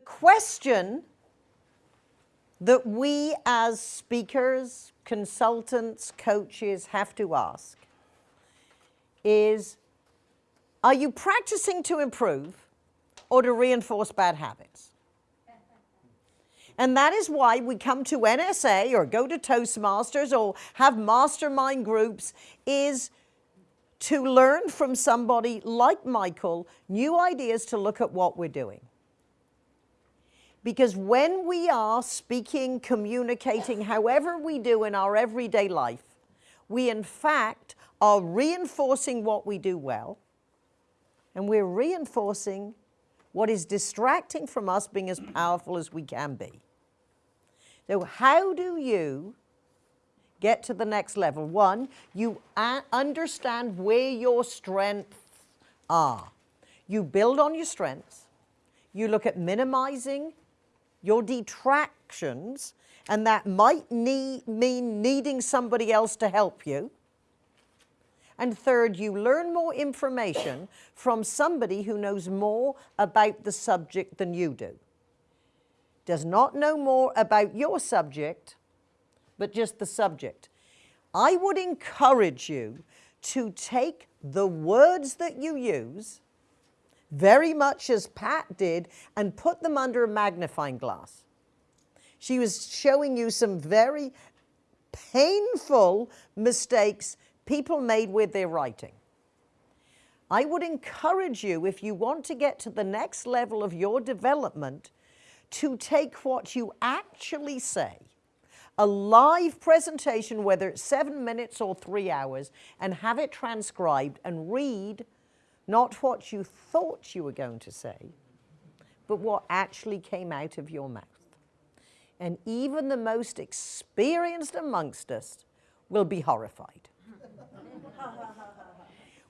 The question that we as speakers, consultants, coaches have to ask is, are you practicing to improve or to reinforce bad habits? And that is why we come to NSA or go to Toastmasters or have mastermind groups is to learn from somebody like Michael new ideas to look at what we're doing. Because when we are speaking, communicating, however we do in our everyday life, we in fact are reinforcing what we do well, and we're reinforcing what is distracting from us being as powerful as we can be. So how do you get to the next level? One, you understand where your strengths are. You build on your strengths. You look at minimizing your detractions, and that might need, mean needing somebody else to help you. And third, you learn more information from somebody who knows more about the subject than you do. Does not know more about your subject, but just the subject. I would encourage you to take the words that you use very much as Pat did, and put them under a magnifying glass. She was showing you some very painful mistakes people made with their writing. I would encourage you, if you want to get to the next level of your development, to take what you actually say, a live presentation, whether it's seven minutes or three hours, and have it transcribed and read not what you thought you were going to say, but what actually came out of your mouth. And even the most experienced amongst us will be horrified.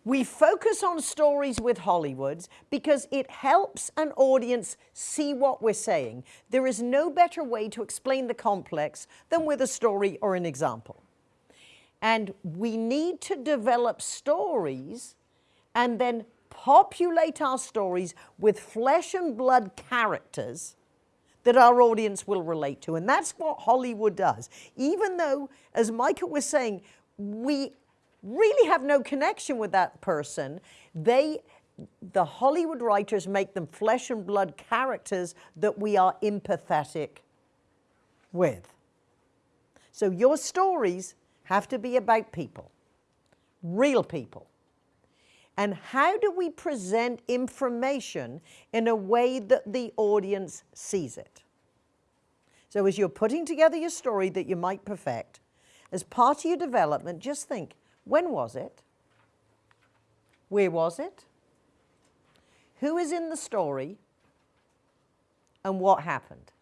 we focus on stories with Hollywoods because it helps an audience see what we're saying. There is no better way to explain the complex than with a story or an example. And we need to develop stories and then populate our stories with flesh and blood characters that our audience will relate to. And that's what Hollywood does. Even though, as Michael was saying, we really have no connection with that person, they, the Hollywood writers make them flesh and blood characters that we are empathetic with. So your stories have to be about people, real people. And how do we present information in a way that the audience sees it? So as you're putting together your story that you might perfect, as part of your development, just think, when was it? Where was it? Who is in the story? And what happened?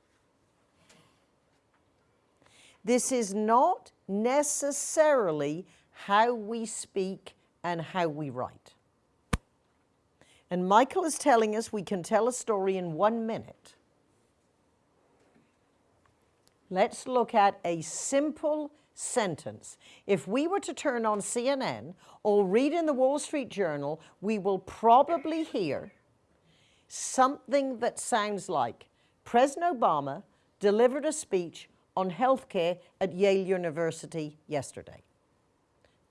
This is not necessarily how we speak and how we write. And Michael is telling us we can tell a story in one minute. Let's look at a simple sentence. If we were to turn on CNN or read in the Wall Street Journal, we will probably hear something that sounds like President Obama delivered a speech on healthcare at Yale University yesterday.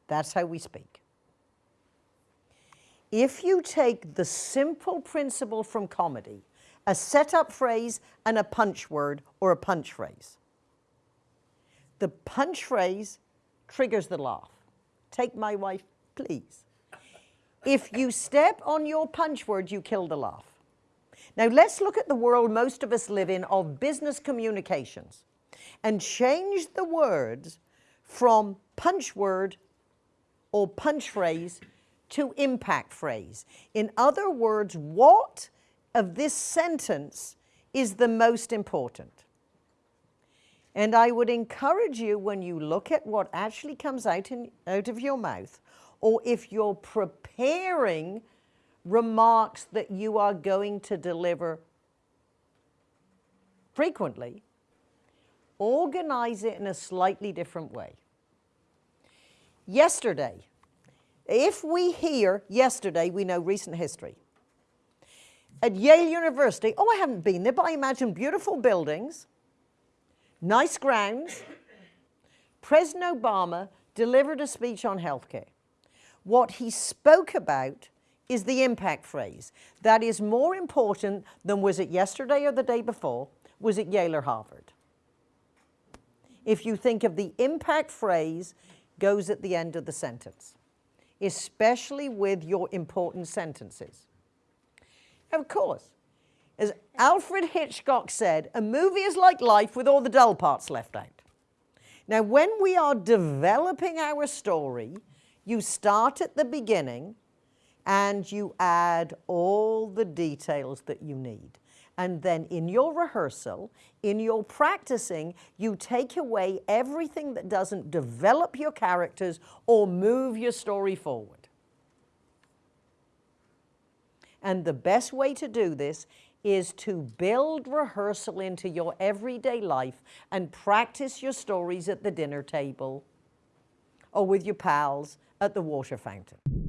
That's how we speak if you take the simple principle from comedy, a setup phrase and a punch word or a punch phrase, the punch phrase triggers the laugh. Take my wife, please. If you step on your punch word, you kill the laugh. Now let's look at the world most of us live in of business communications and change the words from punch word or punch phrase to impact phrase. In other words, what of this sentence is the most important? And I would encourage you when you look at what actually comes out, in, out of your mouth, or if you're preparing remarks that you are going to deliver frequently, organize it in a slightly different way. Yesterday, if we hear yesterday, we know recent history. at Yale University, oh, I haven't been there, but I imagine beautiful buildings, nice grounds. President Obama delivered a speech on healthcare. What he spoke about is the impact phrase. That is more important than was it yesterday or the day before, was it Yale or Harvard? If you think of the impact phrase goes at the end of the sentence, especially with your important sentences. Of course, as Alfred Hitchcock said, a movie is like life with all the dull parts left out. Now, when we are developing our story, you start at the beginning and you add all the details that you need. And then in your rehearsal, in your practicing, you take away everything that doesn't develop your characters or move your story forward. And the best way to do this is to build rehearsal into your everyday life and practice your stories at the dinner table or with your pals at the water fountain.